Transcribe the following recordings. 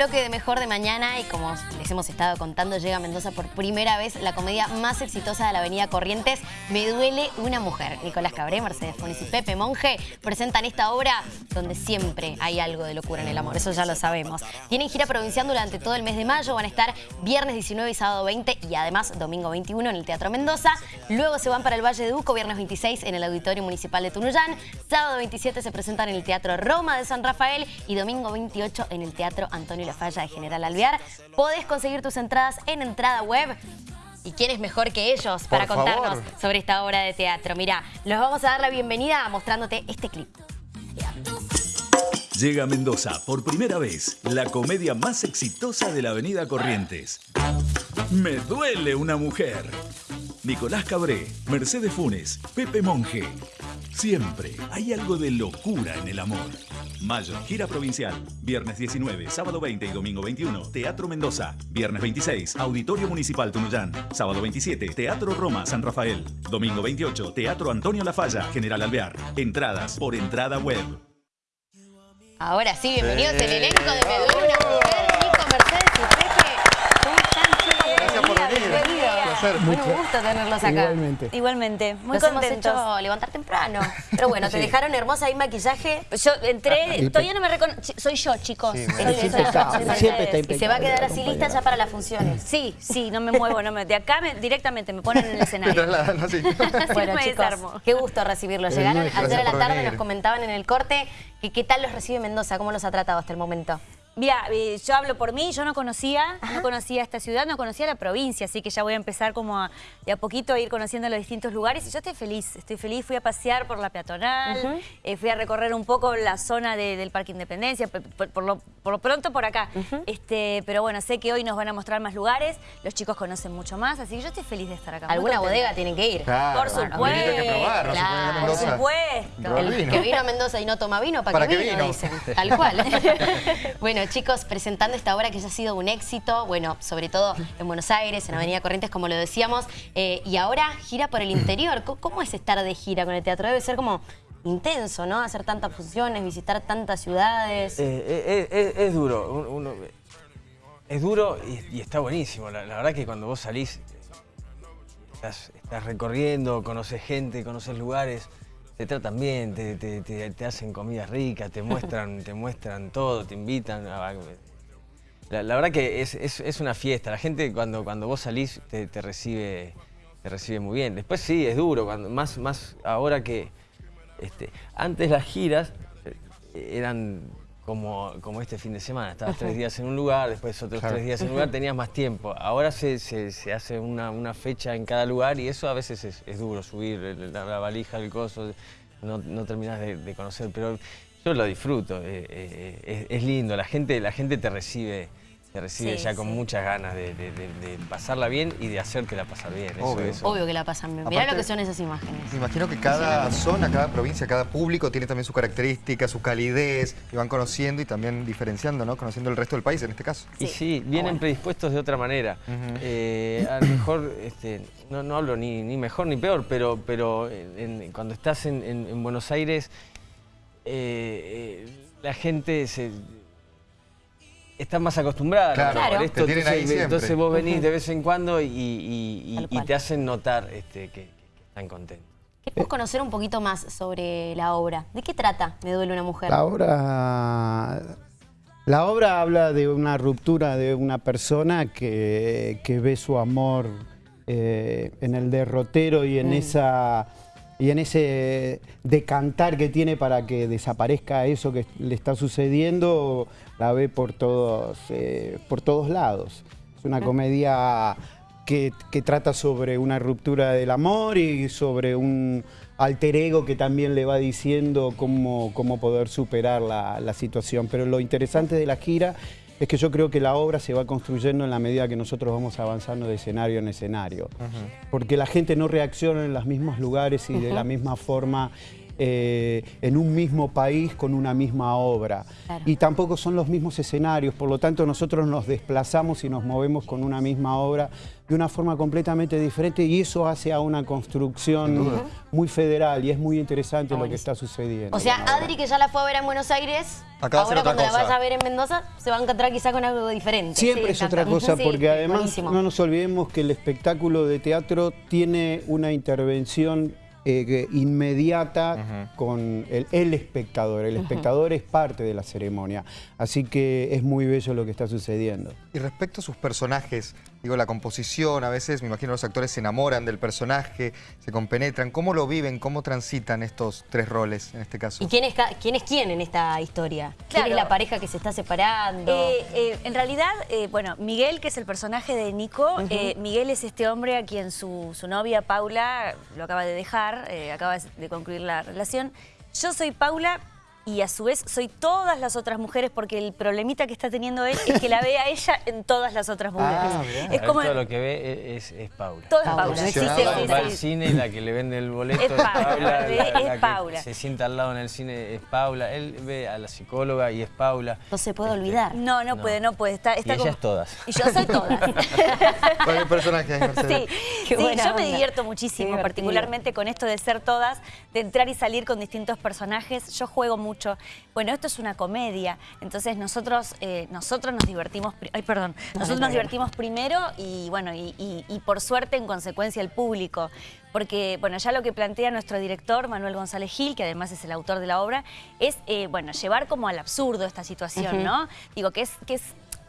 bloque de Mejor de Mañana y como hemos estado contando, llega a Mendoza por primera vez la comedia más exitosa de la avenida Corrientes, Me duele una mujer. Nicolás Cabré, Mercedes Funes y Pepe Monge presentan esta obra donde siempre hay algo de locura en el amor, eso ya lo sabemos. Tienen gira provincial durante todo el mes de mayo, van a estar viernes 19 y sábado 20 y además domingo 21 en el Teatro Mendoza. Luego se van para el Valle de Uco, viernes 26 en el Auditorio Municipal de Tunuyán. Sábado 27 se presentan en el Teatro Roma de San Rafael y domingo 28 en el Teatro Antonio La Falla de General Alvear. Podés conseguir tus entradas en entrada web. ¿Y quién es mejor que ellos para Por contarnos favor. sobre esta obra de teatro? Mirá, los vamos a dar la bienvenida mostrándote este clip. Llega a Mendoza por primera vez la comedia más exitosa de la avenida Corrientes. Me duele una mujer. Nicolás Cabré, Mercedes Funes, Pepe Monge. Siempre hay algo de locura en el amor. Mayo, gira provincial. Viernes 19, sábado 20 y domingo 21, Teatro Mendoza. Viernes 26, Auditorio Municipal Tunuyán. Sábado 27, Teatro Roma, San Rafael. Domingo 28, Teatro Antonio La Falla, General Alvear. Entradas por entrada web. Ahora sí, bienvenidos el elenco de Me duele una mujer. Nico, Mercedes y Pepe. ¿Cómo están, chicos? Gracias por venir. Bienvenidos. Placer. Bueno, un gusto tenerlos acá. Igualmente. Igualmente, muy Nos hemos contentos. hecho levantar temprano. Pero bueno, te dejaron hermosa ahí maquillaje. Yo entré, y todavía no me reconozco. Soy yo, chicos. Sí, Soy- Siempre yo, está- soy siempre está Mercedes. Y se va a quedar así lista ya para las funciones. Sí, sí, no me muevo, no me, de acá me- directamente me ponen en el Te escenario. trasladan así. Bueno, me chicos, desarmo. qué gusto recibirlos. Llegaron ayer a la tarde, venir. nos comentaban en el corte que qué tal los recibe Mendoza, cómo los ha tratado hasta el momento. Mira, eh, yo hablo por mí, yo no conocía, no conocía esta ciudad, no conocía la provincia, así que ya voy a empezar como a, de a poquito a ir conociendo los distintos lugares y yo estoy feliz, estoy feliz, fui a pasear por la peatonal, eh, fui a recorrer un poco la zona de- del Parque Independencia, por, lo, por lo pronto por acá, este, pero bueno, sé que hoy nos van a mostrar más lugares, los chicos conocen mucho más, así que yo estoy feliz de estar acá. Alguna bodega tienen que ir. Claro, Por supuesto. que probar, no Claro, Por supuesto. El que vino a Mendoza y no toma vino, ¿para, ¿Para qué qué vino? vino? Dicen. Tal cual. bueno, chicos, presentando esta obra que ya ha sido un éxito, bueno, sobre todo en Buenos Aires, en Avenida Corrientes, como lo decíamos, eh, y ahora gira por el interior. ¿Cómo- ¿Cómo es estar de gira con el teatro? Debe ser como intenso, ¿no? Hacer tantas funciones, visitar tantas ciudades. Eh, eh, es, duro, es duro y, y está buenísimo. La, la verdad que cuando vos salís, estás, estás recorriendo, conoces gente, conoces lugares, te tratan bien, te, te- te- te hacen comidas ricas, te muestran, te muestran todo, te invitan. a- la, la verdad que es, es- es una fiesta. La gente cuando, cuando vos salís te, te recibe, te recibe muy bien. Después sí, es duro, cuando, más, más ahora que este, antes las giras eh, eran como, como este fin de semana. Estabas tres días en un lugar, después otros Claro. tres días en un lugar, tenías más tiempo. Ahora se, se- se hace una, una fecha en cada lugar y eso a veces es, es duro, subir la, la valija, el coso, no, no terminas de, de conocer, pero yo lo disfruto, eh, eh, es, es lindo, la gente, la gente te recibe. Recibe Sí, ya con sí. muchas ganas de, de- de- de pasarla bien y de hacértela pasar bien. Obvio. eso- Obvio que la pasan bien. Mirá Aparte- lo que son esas imágenes. Me imagino que cada zona, cada provincia, cada público tiene también su característica, su calidez, y van conociendo y también diferenciando, ¿no? Conociendo el resto del país en este caso. Y sí, vienen bueno. predispuestos de otra manera. Eh, a lo mejor, este, no, no hablo ni, ni mejor ni peor, pero, pero en- en- cuando estás en, en- en Buenos Aires, eh, eh, la gente se, está más acostumbrada Claro, esto. te tienen ahí entonces, entonces vos venís de vez en cuando y, y- y- Tal y cual. te hacen notar este, que, que están contentos. Queremos conocer un poquito más sobre la obra. ¿De qué trata Me duele una mujer? La obra, la obra habla de una ruptura de una persona que, que ve su amor eh, en el derrotero y en, esa, y en ese decantar que tiene para que desaparezca eso que le está sucediendo, la ve por todos, eh, por todos lados. Es una comedia que, que trata sobre una ruptura del amor y sobre un alter ego que también le va diciendo cómo, cómo poder superar la, la situación. Pero lo interesante de la gira es que yo creo que la obra se va construyendo en la medida que nosotros vamos avanzando de escenario en escenario. Porque la gente no reacciona en los mismos lugares y de la misma forma eh, en un mismo país con una misma obra. Claro. Y tampoco son los mismos escenarios, por lo tanto nosotros nos desplazamos y nos movemos con una misma obra de una forma completamente diferente y eso hace a una construcción muy federal y es muy interesante lo que está sucediendo. O sea. Adri, que ya la fue a ver en Buenos Aires, Acá ahora cuando la vaya a ver en Mendoza, se va a encontrar quizá con algo diferente. Siempre Sí, es otra cosa, Sí, porque además buenísimo. no nos olvidemos que el espectáculo de teatro tiene una intervención eh, que- inmediata con el, el espectador. El espectador es parte de la ceremonia, así que es muy bello lo que está sucediendo. Y respecto a sus personajes, digo, la composición, a veces me imagino los actores se enamoran del personaje, se compenetran. ¿Cómo lo viven, cómo transitan estos tres roles en este caso? ¿Y quién es, quién es quién en esta historia? ¿Quién Claro. es la pareja que se está separando? Eh, eh, en realidad, eh, bueno, Miguel, que es el personaje de Nico, eh, Miguel es este hombre a quien su, su novia Paula lo acaba de dejar, eh, acaba de concluir la relación. Yo soy Paula y a su vez soy todas las otras mujeres porque el problemita que está teniendo él es que la ve a ella en todas las otras mujeres. Ah, mirá. es como... todo lo que ve es, es Paula. Todo es Paula, Paula, sí, sí, Va al cine y la que le vende el boleto Es es Paula, Paula. es- la- es la que Paula. Se sienta al lado en el cine es Paula. Él ve a la psicóloga y es Paula. no se puede olvidar. No, no, No. puede, no puede. Está, está Y ellas todas. Y yo soy todas. ¿Cuál personaje? Sí, Qué sí, buena yo me divierto muchísimo, particularmente con esto de ser todas, de entrar y salir con distintos personajes. Yo juego mucho. Bueno, esto es una comedia, entonces nosotros, eh, nosotros nos divertimos, ay, perdón, nosotros nos divertimos primero y bueno, y, y- y por suerte en consecuencia el público. Porque, bueno, ya lo que plantea nuestro director, Manuel González Gil, que además es el autor de la obra, es, eh, bueno, llevar como al absurdo esta situación, ¿no? Digo, que es, que es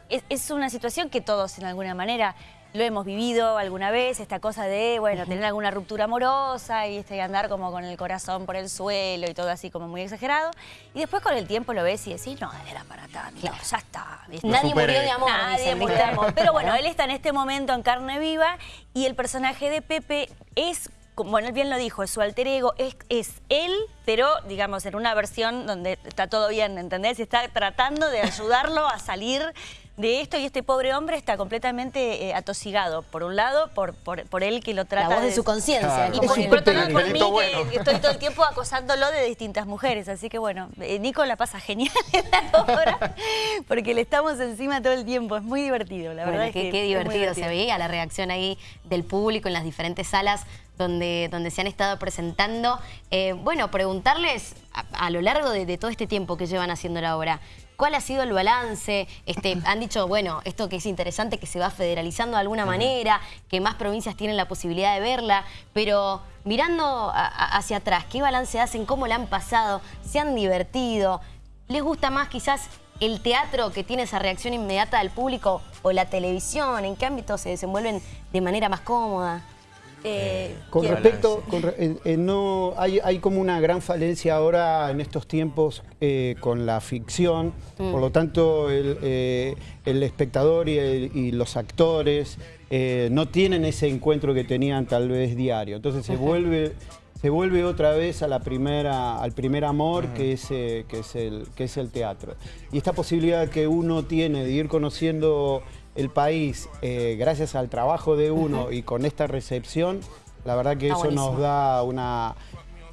es, es una situación que todos en alguna manera lo hemos vivido alguna vez, esta cosa de, bueno, tener alguna ruptura amorosa y este, andar como con el corazón por el suelo y todo así como muy exagerado. Y después con el tiempo lo ves y decís, no, era para tanto, ya está. ¿viste? Nadie murió de amor. Nadie murió de amor. Pero bueno, él está en este momento en carne viva y el personaje de Pepe es, como bueno, él bien lo dijo, es su alter ego, es, es él, pero digamos en una versión donde está todo bien, ¿entendés? Y está tratando de ayudarlo a salir de esto y este pobre hombre está completamente eh, atosigado, por un lado, por, por, por él que lo La trata voz de su conciencia. Claro. y por, y por otro lado, El por mí, que estoy todo el tiempo acosándolo de distintas mujeres. Así que bueno, eh, Nico la pasa genial en la obra porque le estamos encima todo el tiempo. Es muy divertido, la Bueno, verdad. es qué, que qué es muy divertido se veía la reacción ahí del público en las diferentes salas donde, donde se han estado presentando. Eh, bueno, preguntarles a, a lo largo de, de todo este tiempo que llevan haciendo la obra, ¿cuál ha sido el balance? Este, han dicho, bueno, esto que es interesante, que se va federalizando de alguna manera, que más provincias tienen la posibilidad de verla, pero mirando a- hacia atrás, ¿qué balance hacen? ¿Cómo la han pasado? ¿Se han divertido? ¿Les gusta más quizás el teatro que tiene esa reacción inmediata del público o la televisión? ¿En qué ámbito se desenvuelven de manera más cómoda? Eh, Con respecto, con eh, eh, no, hay, hay como una gran falencia ahora en estos tiempos con la ficción, por lo tanto el, el espectador y, el- y los actores no tienen ese encuentro que tenían tal vez diario, entonces se vuelve se vuelve otra vez a la primera, al primer amor que, es, que, es el, que es el teatro. Y esta posibilidad que uno tiene de ir conociendo el país eh, gracias al trabajo de uno y con esta recepción, la verdad que Está eso buenísimo. nos da una,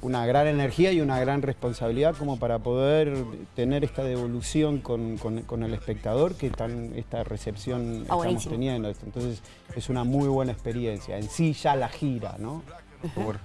una gran energía y una gran responsabilidad como para poder tener esta devolución con, con- con el espectador que tan, esta recepción estamos buenísimo. teniendo. Entonces es una muy buena experiencia. En sí ya la gira, ¿no?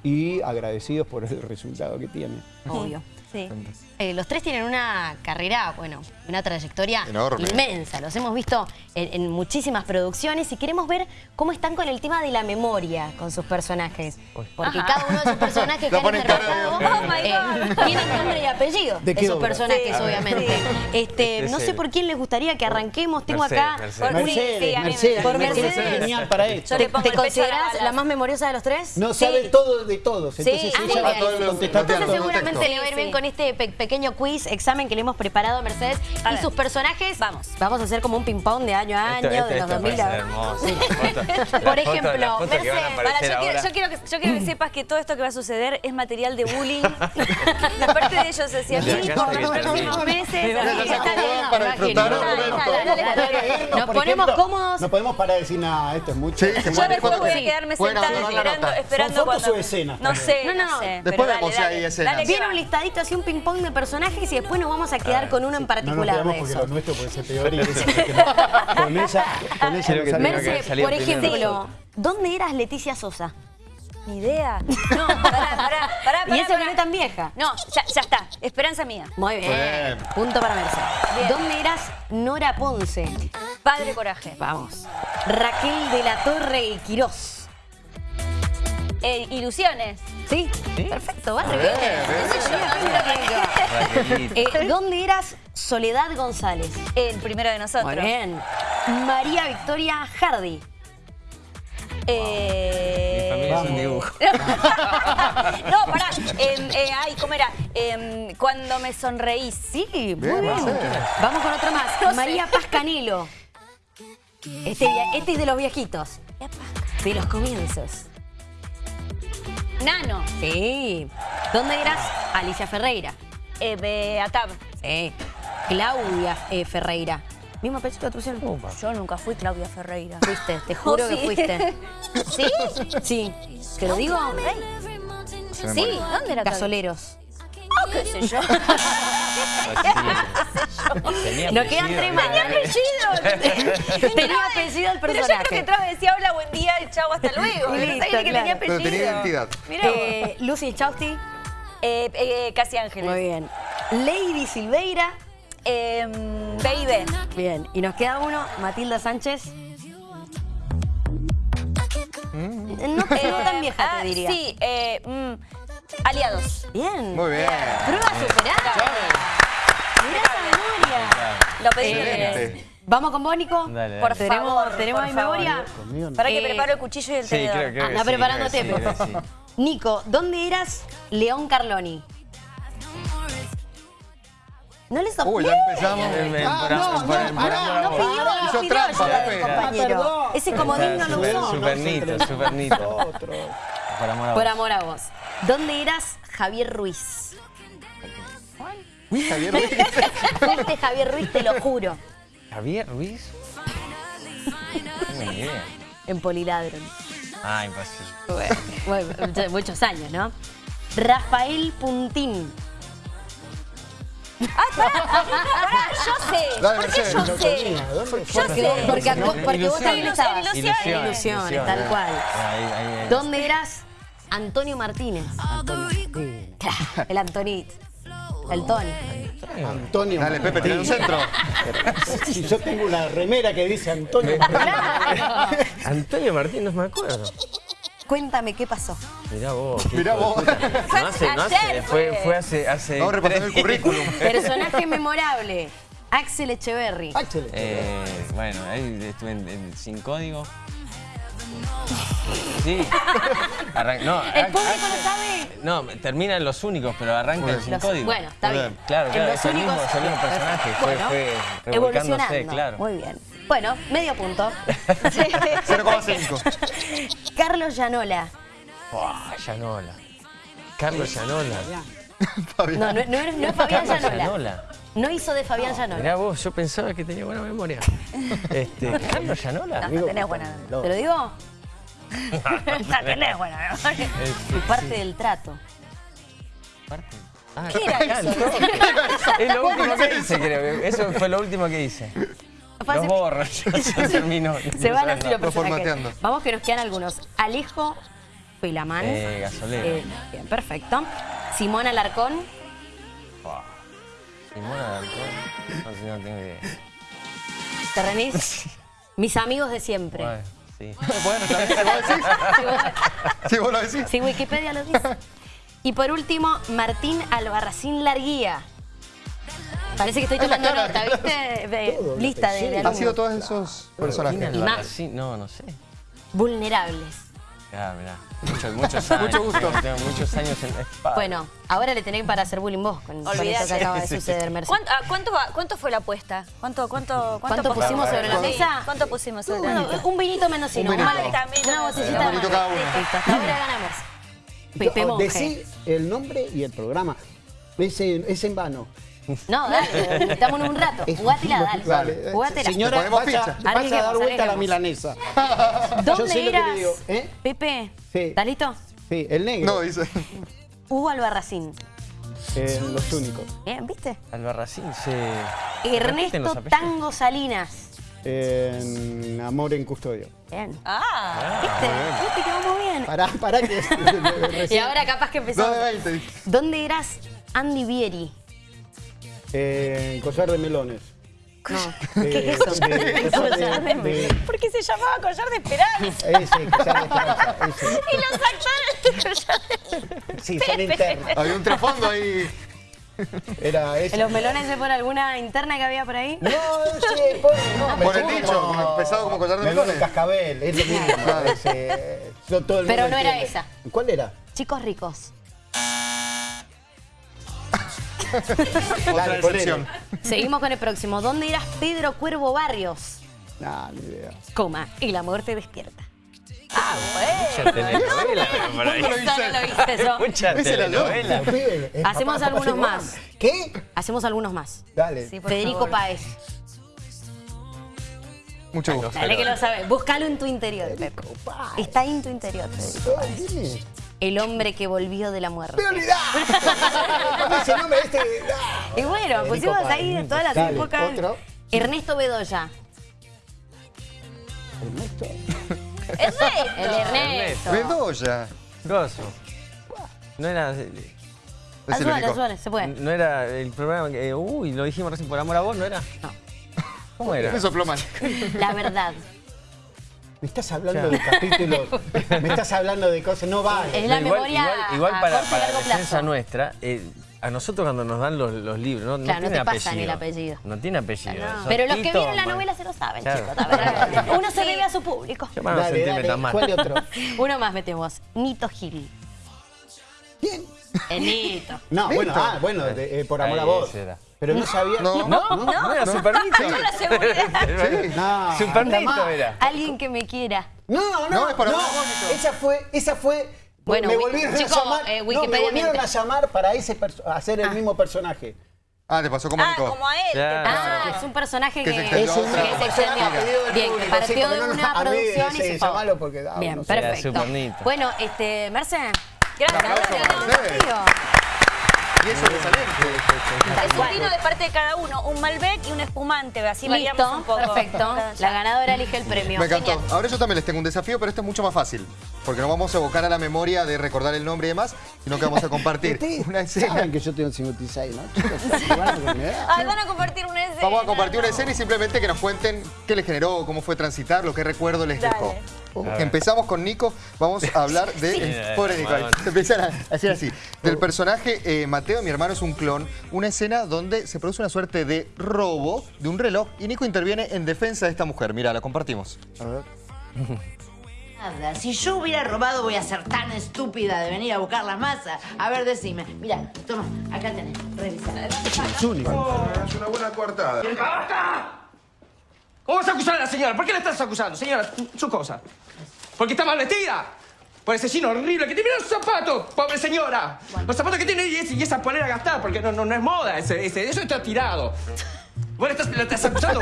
Y agradecidos por el resultado que tiene. Obvio. Sí. Eh, los tres tienen una carrera, bueno, una trayectoria Enorme. inmensa. Los hemos visto en, en muchísimas producciones y queremos ver cómo están con el tema de la memoria con sus personajes. Porque cada uno de sus personajes que han de- interpretado Oh my eh, tienen nombre y apellido ¿De esos obra? personajes, Sí. obviamente. Este, no sé por quién les gustaría que arranquemos. Tengo Mercedes, acá Mercedes. un- Mercedes. sí, a mí me- Mercedes, por Mercedes Mercedes. es genial para esto. ¿Te, te considerás la más memoriosa de los tres? No Sí. sabe todo de todos, entonces Sí, Ah, ella muy va a contestar Entonces Entonces seguramente le va a ir bien Sí. Con este pe- pequeño quiz, examen que le hemos preparado a Mercedes. A y ver. sus personajes, Vamos. vamos a hacer como un ping-pong de año a año, Esto- esto- de los esto 2000 va a Por ejemplo, Mercedes, Para, yo, quiero, ahora. yo quiero que, yo quiero que sepas que todo esto que va a suceder es material de bullying de parte de ellos hacia mí por los próximos meses. Nos ponemos cómodos. No podemos parar de decir nada, esto es mucho. Se Yo después voy a quedarme sentada esperando, cuando- su escena. No sé, No, no, no, sé. después vemos si hay escenas. Viene un listadito así, un ping-pong de personajes y después nos vamos a quedar con uno en No nos particular quedamos de porque eso. lo nuestro puede ser peor y eso porque no- con ella, con ella Creo no que salimos. tengo que Merce, por ejemplo, ¿dónde eras Leticia Sosa? Ni idea. No, pará, pará, pará, Y pará, eso que no es tan vieja. No, ya, ya está. Esperanza mía. Muy bien. Bien. Punto para Merce. Bien. ¿Dónde eras Nora Ponce? Padre Coraje. Vamos. Raquel de la Torre y Quirós. Eh, ilusiones. ¿Sí? Perfecto, va re bien. Eh, ¿Dónde eras Soledad González? El primero de nosotros. Muy bien. María Victoria Hardy. Eh... Mi familia es un dibujo. no, pará. Em, eh, ay, ¿cómo era? Em, cuando me sonreí. Sí, muy Bien, bien. Marcela. Vamos con otro más. No sé. María Paz Canelo. Este, este es de los viejitos. De los comienzos. Nano. Sí. ¿Dónde eras? Alicia Ferreira. Eh, Beatab. Sí. Claudia eh, Ferreira. Mismo apellido tu opción. Yo nunca fui Claudia Ferreira. Fuiste, te juro Oh, que sí. fuiste. ¿Sí? Sí. ¿Te lo digo? Sí. ¿dónde era Claudia? Gasoleros. Ah, qué sé yo. Tenía Nos quedan apellido, tres más. mirá. dale. Tenía apellido el Pero yo creo personaje. que entraba y decía hola, buen día y chau, hasta luego. No listo, que tenía Pero apellido. tenía identidad. Mirá. Eh, Lucy Chausti. Eh, eh, Casi Ángeles. Muy bien. Lady Silveira. Em, baby. Bien. Y nos queda uno, Matilda Sánchez. No, no tan vieja, Ah, te diría. Sí, eh, mm, aliados. Bien. Muy bien. Prueba superada. Lo pedí. Vamos con vos, Nico. Dale, dale. Por ¿Tenemos, favor, ¿tenemos por ahí favor. memoria? Conmigo no. Para que Eh, preparo el cuchillo y el Sí, tenedor. creo, creo que Anda sí, preparándote. creo sí. Nico, ¿dónde eras León Carloni? No le soplé. Uy, ya empezamos. Ah, no, no, Ah, no, no pidió, pidió compañero. Ah. Ese comodín no lo usó. Supernito, supernito. Por amor a Por amor a vos. ¿Dónde eras Javier Ruiz? Uy, Javier Ruiz. Fuiste Javier Ruiz, te lo juro. Javier Ruiz. No ni idea. En Poliladron. Ah, imposible. Bueno, bueno, muchos- años, ¿no? Rafael Puntín. Pará, yo sé. Dale, ¿Por qué yo sé? ¿Dónde fue? Yo Porque, sé. porque, No, porque vos también ilusiones. estabas. Ilusiones. Ilusiones, tal cual. Ahí, ahí, ahí. ¿Dónde eras Antonio Martínez? Claro, El Antonito. El Tony. Antonio. Dale, Pepe, tiene un centro. Si yo tengo una remera que dice Antonio. Antonio Martín, no me acuerdo. Cuéntame qué pasó. Mirá vos. Mirá vos. No hace, no hace, fue, fue. hace, hace Vamos repasando el currículum. Personaje memorable. Axel Echeverry. Chele. Eh, bueno, ahí estuve en, en Sin Código. Sí. Arran- no, El público sabe. No, termina en Los Únicos, pero arranca en Sin Los- Código. bueno, está bien. Claro, claro, es el mismo, es el mismo personaje. Fue, Bueno, fue revolcándose, evolucionando. claro. Muy bien. Bueno, medio punto. 0,5. Carlos Llanola. Buah, Llanola. Carlos Llanola. Fabián. No, no, no es, no es Fabián Llanola. Llanola. No hizo de Fabián Llanola. Mirá vos, yo pensaba que tenía buena memoria. Este, Carlos Llanola. No tenés buena memoria. ¿Te lo digo? No tenés buena memoria. Y parte del trato. Parte. Ah, ¿Qué era eso? no. Es lo último que hice, creo. Eso fue lo último que hice. Los borro, ya se terminó. Se van así los Fue personajes. formateando. Vamos que nos quedan algunos. Alejo Pelamán. Eh, gasolero. Eh, bien, perfecto. Simón Alarcón. Simona de alcohol. No sé, no tengo idea. ¿Te remís? Mis amigos de siempre. Bueno, sí. Bueno, ¿sabes si vos decís? Sí, vos- Si vos lo decís. Sí, Wikipedia lo dice. Y por último, Martín Albarracín Larguía. Parece que estoy Es tomando cara, nota. ¿viste? De- Todo, lista de, de alumnos. sido todos esos personajes. Y más. Sí, no, no sé. Vulnerables. Mirá, mirá. Muchos, muchos años. Mucho gusto. Tengo muchos años en espada. Bueno, ahora le tenés para hacer bullying vos con, con esto que acaba de suceder, Mercedes. ¿Cuánto, ah, cuánto, cuánto fue la apuesta? ¿Cuánto, cuánto, ¿Cuánto pusimos sobre la mesa? ¿Cuánto pusimos sobre la mesa? un vinito menos Un uno, vinito. una, También una una botellita Un más. vinito cada uno. Ahora ganamos. Pepe Monje. Decí el nombre y el programa. Ese, es en vano. No, dale, estamos en un rato. Jugátela, dale. Dale. Jugátela. Señora, Ponemos vaya, ficha. Vaya a dar vuelta a la milanesa. ¿Dónde digo, ¿eh? Pepe, Sí. ¿estás listo? Sí, el negro. No, dice. Hugo Albarracín. Eh, los únicos. Bien, ¿viste? Albarracín los Ernesto. Tango Salinas. En Amor en Custodio. Bien. Ah, ¿Viste? ¿Viste que vamos bien? Pará, pará que... Y ahora capaz que empezó. No, de 20. dice. ¿Dónde eras Andy Vieri? En Collar de Melones. No. De- ¿Qué es eso? de- Collar de- de- ¿por qué se llamaba collar de esperanza? Ese, Collar de Esperanza, ese. Y los actores de collar de Sí, son internos. Había un trasfondo ahí. Era ese. ¿En los melones es por alguna interna que había por ahí? No, sí, por, no, Por el dicho, como- como pesado como collar de melones. en cascabel, es lo mismo. ese, yo- todo el Pero mundo no era entiende. esa. ¿Cuál era? Chicos ricos. Otra. Seguimos con el próximo. ¿Dónde eras Pedro Cuervo Barrios? No, ni idea. Coma. Y la muerte despierta. Mucha telenovela por ahí. ¿Cuándo lo Eso no yo. Mucha telenovela. Eh, Hacemos algunos más. ¿Qué? Hacemos algunos más. Dale. Sí, por Federico favor. Páez. Mucho gusto. Dale que lo sabes. Búscalo en tu interior, Pepe. Está en tu interior, Federico. Ay, ¿quién es? El hombre que volvió de la muerte. ¡Me ese nombre este... Y bueno, Federico pusimos ahí de todas las Dale, épocas. otro. Ernesto Bedoya. Ernesto. El Ernesto. Bedoya. Gozo. No era... Ayúdale, único. ayúdale, se puede. No era el programa que... Uy, lo dijimos recién por amor a vos, ¿no era? No. ¿Cómo era? Me sopló mal. La verdad. Me estás hablando de capítulos, me estás hablando de cosas, no vale. Es la igual, memoria igual- igual a para, corto y para largo la defensa plazo. nuestra, eh, a nosotros cuando nos dan los, los libros, no, no Claro, no tiene te pasan apellido. el apellido. No tiene apellido. Son Pero los que vieron la novela se lo saben, Claro. chicos. la verdad. Uno se debe a su público. Yo más no Dale, dale, más. ¿cuál otro? Uno más metemos. Nito Gil. ¿Quién? El Nito. No, bueno, ah, bueno, de- eh, por amor a Ahí, vos. ese era. Pero no sabía. No. No, no, era Supernito. Sí. No, Supernito era. Alguien que me quiera. No, no, No, no. es para Mónico. Esa fue, esa fue. Bueno, me volvieron chico, a llamar. eh, no, me volvieron a llamar para ese hacer el mismo personaje. Ah, te pasó como Ah, Nico. como a él. Claro. Ah, es un personaje Que que, se extendió Es a un otra. que se extendió. a Bien, que partió de no, no, una a producción y se llamalo porque, ah, Bien, no perfecto. Bueno, este, Merce. Gracias. ganadora del aplauso para desafío. Y eso Es un vino de parte de cada uno, un Malbec y un espumante, así variamos un poco. perfecto. La ganadora elige el premio. Me encantó. Genial. Ahora yo también les tengo un desafío, pero este es mucho más fácil. Porque no vamos a evocar a la memoria de recordar el nombre y demás, sino que vamos a compartir una escena. saben que yo tengo 56, ¿no? Chicos. Ay, van a compartir una escena. Vamos a compartir una escena y simplemente que nos cuenten qué les generó, cómo fue transitar, lo que recuerdo les Empezamos con Nico, vamos a hablar de... Sí. Pobre Nico, empiezan a hacer así. Del personaje eh, Mateo, mi hermano es un clon, una escena donde se produce una suerte de robo de un reloj y Nico interviene en defensa de esta mujer. Mira, la compartimos. A ver. Nada, si yo hubiera robado voy a ser tan estúpida de venir a buscar las masas. A ver, decime. Mira, toma, acá tenés, revisa. Es único. Es una buena coartada. ¿Cómo vas a acusar a la señora? ¿Por qué la estás acusando? Señora, su cosa. ¿Porque está mal vestida? Por ese chino horrible que tiene. ¡Mira los zapatos! ¡Pobre señora! Los zapatos que tiene y esa polera gastada, porque no, no, no es moda. Ese, ese- eso está tirado. ¿Vos estás, la estás acusando?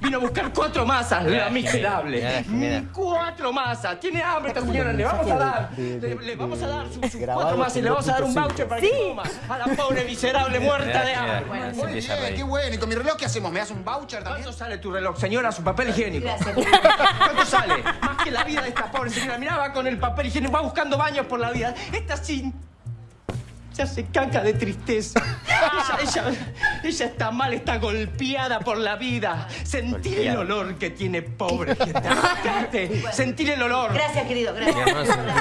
Vino a buscar cuatro masas, la miserable. Mira, mira. Cuatro masas. Tiene hambre esta señora. Le vamos a dar. Le, le vamos a dar sus, sus cuatro masas y le vamos a dar un 2.5. voucher para que coma. A la pobre miserable muerta de hambre. Muy bien, qué bueno. ¿Y con mi reloj qué hacemos? ¿Me das un voucher también? ¿Cuánto sale tu reloj, señora? Su papel higiénico. ¿Cuánto sale? Más que la vida de esta pobre señora. Mirá, va con el papel higiénico, va buscando baños por la vida. Esta sí. Se hace caca de tristeza. Ella, ella, ella está mal, está golpeada por la vida. Sentir el olor que tiene, pobre gente. Arrancate. Sentir el olor. Gracias, querido, gracias. Mi querido.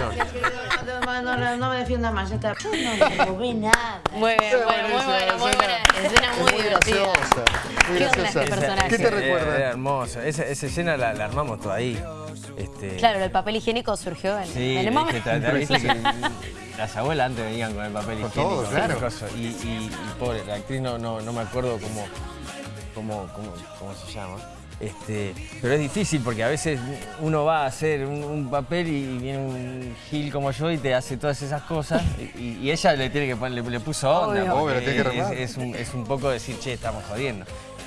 No, no, no, no me defiendas más, ya está. Yo no nada. Muy bien, bueno, muy buena, muy buena. Escena muy divertida. graciosa. Muy ¿Qué onda graciosa. este personaje? ¿Qué te recuerda? Era hermoso. Esa, esa escena la, la armamos toda ahí. Este, Claro, el papel higiénico surgió en, Sí, en el es momento. que que las abuelas antes venían con el papel Con higiénico. todo, claro. y. Y, y- y pobre, la actriz no, no, no me acuerdo cómo, cómo, cómo, cómo se llama. Este, pero es difícil porque a veces uno va a hacer un, un papel y viene un gil como yo y te hace todas esas cosas y, y ella le tiene que poner- le, le puso onda. Obvio. porque Obvio, le tiene que es, remar. es un, es un poco decir, che, estamos jodiendo.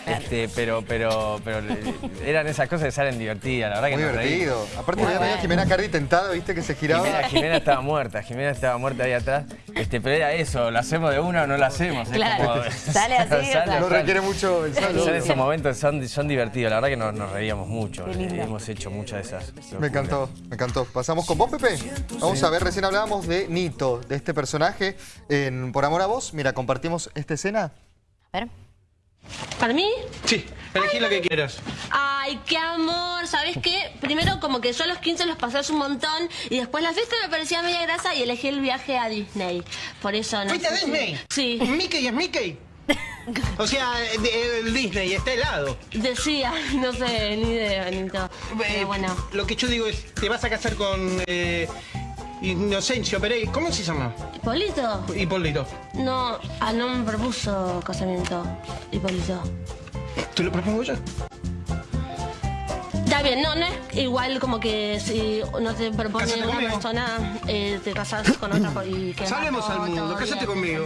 Este, pero, pero, pero eh, eran esas cosas que salen divertidas, la verdad que Muy nos reímos. divertido. Aparte, veía veía a Jimena Cardi tentada, ¿viste? Que se giraba. Jimena, Jimena estaba muerta, Jimena estaba muerta ahí atrás. Este, pero era eso, ¿lo hacemos de una o no lo hacemos? Es Claro. como- Sale así. No requiere mucho el saldo. Son esos momentos, son, son divertidos, la verdad que nos, nos reíamos mucho. Eh, Hemos hecho muchas de esas. Me encantó, me encantó. Pasamos con vos, Pepe. Vamos a ver, recién hablábamos de Nito, de este personaje en Por Amor a Vos. Mira, compartimos esta escena. A ver. ¿Para mí? Sí, elegí lo que quieras. Ay, qué amor, ¿sabes qué? Primero como que yo a los 15 los pasé un montón y después la fiesta me parecía media grasa y elegí el viaje a Disney. Por eso no ¿Fuiste a Disney? Sí. ¿Mickey es Mickey? O sea, el Disney está helado. Decía, no sé, ni idea, Benito. Pero bueno. Lo que yo digo es, te vas a casar con eh, Inocencio Pereira. ¿Cómo se llama? ¿Hipólito? Hipólito. No, ah, no me propuso casamiento, Hipólito. ¿Te lo propongo yo? Está bien, no, no es igual como que si no te propone Cásate una conmigo. persona, eh, te casas con otra y que Salemos al mundo, cásate conmigo.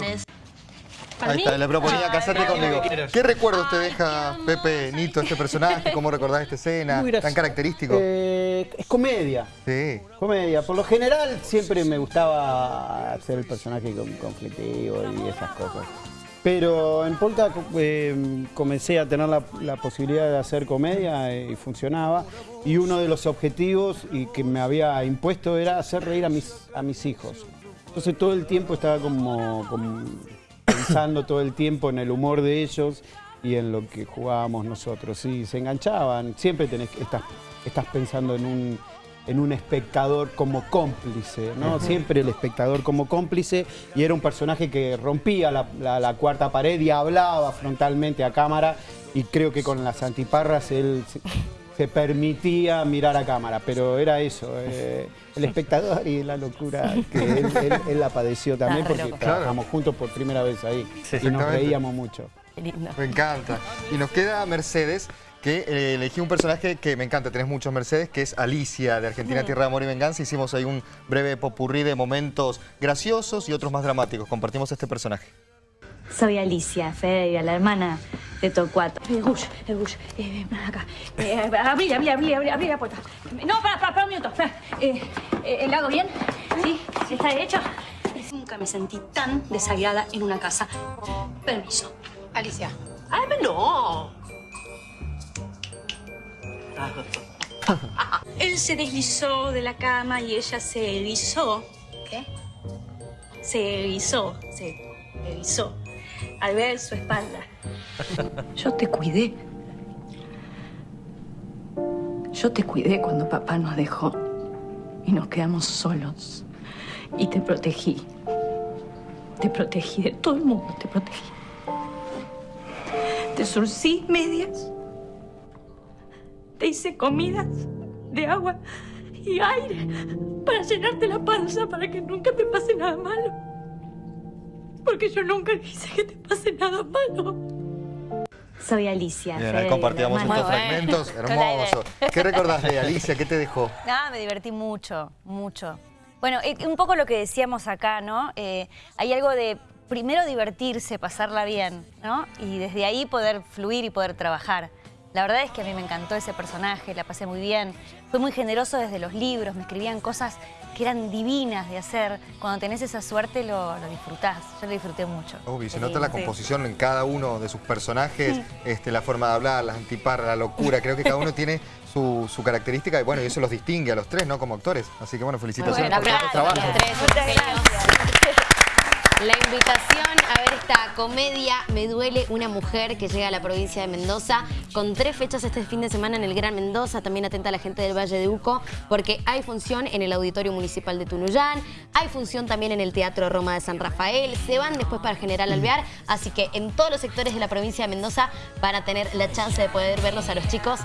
Ahí mí, está, le proponía casarte conmigo. ¿Qué recuerdos te deja Pepe Nito, este personaje? ¿Cómo recordás esta escena? Tan característico. Eh, es comedia. Sí. Comedia. Por lo general siempre me gustaba hacer el personaje con- conflictivo y esas cosas. Pero en Polka eh, comencé a tener la, la posibilidad de hacer comedia eh, y funcionaba. Y uno de los objetivos y que me había impuesto era hacer reír a mis, a mis hijos. Entonces todo el tiempo estaba como, como pensando todo el tiempo en el humor de ellos y en lo que jugábamos nosotros. Y se enganchaban. Siempre tenés, estás, estás pensando en un, en un espectador como cómplice, ¿no? Siempre el espectador como cómplice y era un personaje que rompía la, la- la cuarta pared y hablaba frontalmente a cámara y creo que con las antiparras él se, permitía mirar a cámara, pero era eso, eh, el espectador y la locura que él, él- él la padeció también Ah, porque trabajamos juntos por primera vez ahí y nos reíamos mucho. Qué lindo. Me encanta. Y nos queda Mercedes, que eh, elegí un personaje que me encanta, tenés muchos Mercedes, que es Alicia, de Argentina, Tierra de Amor y Venganza. Hicimos ahí un breve popurrí de momentos graciosos y otros más dramáticos. Compartimos este personaje. Soy Alicia Federica, la hermana de Torcuato. Eh, Gus, eh, Gus, eh, ven acá. Eh, abrí, abrí, abrí, abrí, abrí la puerta. No, para, para, para un minuto. espera. Eh, eh, ¿El lado bien? ¿Sí? ¿Sí está derecho? Nunca me sentí tan desagrada en una casa. Permiso. Alicia. Ay, no. Él se deslizó de la cama y ella se erizó. ¿Qué? Se erizó, se erizó al ver su espalda. Yo te cuidé. Yo te cuidé cuando papá nos dejó y nos quedamos solos. Y te protegí. Te protegí de todo el mundo, te protegí. Te surcí medias. Te hice comidas de agua y aire para llenarte la panza para que nunca te pase nada malo. Porque yo nunca quise que te pase nada malo. Soy Alicia. Bien, ahí compartíamos estos bueno. fragmentos. Hermoso. ¿Qué recordás de Alicia? ¿Qué te dejó? Ah, me divertí mucho, mucho. Bueno, eh, un poco lo que decíamos acá, ¿no? Eh, hay algo de primero divertirse, pasarla bien, ¿no? Y desde ahí poder fluir y poder trabajar. La verdad es que a mí me encantó ese personaje, la pasé muy bien. Fue muy generoso desde los libros, me escribían cosas que eran divinas de hacer. Cuando tenés esa suerte lo, lo disfrutás. Yo lo disfruté mucho. Obvio, se nota la composición en cada uno de sus personajes, este, la forma de hablar, las antiparras, la locura. Creo que cada uno tiene su, su característica y bueno, y eso los distingue a los tres, ¿no? Como actores. Así que bueno, felicitaciones Bueno, por todo este aplausos trabajo. los tres. La invitación a ver esta comedia Me duele una mujer que llega a la provincia de Mendoza con tres fechas este fin de semana en el Gran Mendoza. También atenta a la gente del Valle de Uco porque hay función en el Auditorio Municipal de Tunuyán, hay función también en el Teatro Roma de San Rafael, se van después para General Alvear, así que en todos los sectores de la provincia de Mendoza van a tener la chance de poder verlos a los chicos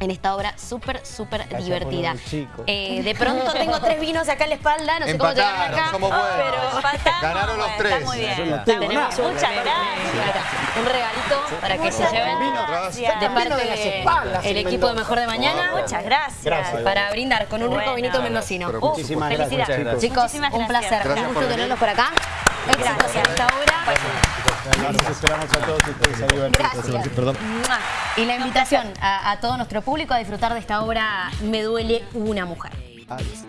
en esta obra súper, súper divertida. Eh, de pronto tengo tres vinos acá en la espalda, no sé cómo llegaron Empataron, acá. somos buenos. Pero empatamos. Ganaron los tres. Está muy bien. No Tenemos Muchas gracias. un regalito para que se lleven de parte del equipo de Mejor de Mañana. Muchas gracias. Gracias. Para brindar con un rico Bueno. vinito mendocino. Uh, Muchísimas gracias, felicidades. chicos. Muchísimas un placer. Un gusto tenerlos por acá. Éxitos Gracias. hasta ahora. Los esperamos a todos ustedes a divertirse. Gracias. Perdón. Y la invitación a, a todo nuestro público a disfrutar de esta obra Me duele una mujer. Adiós.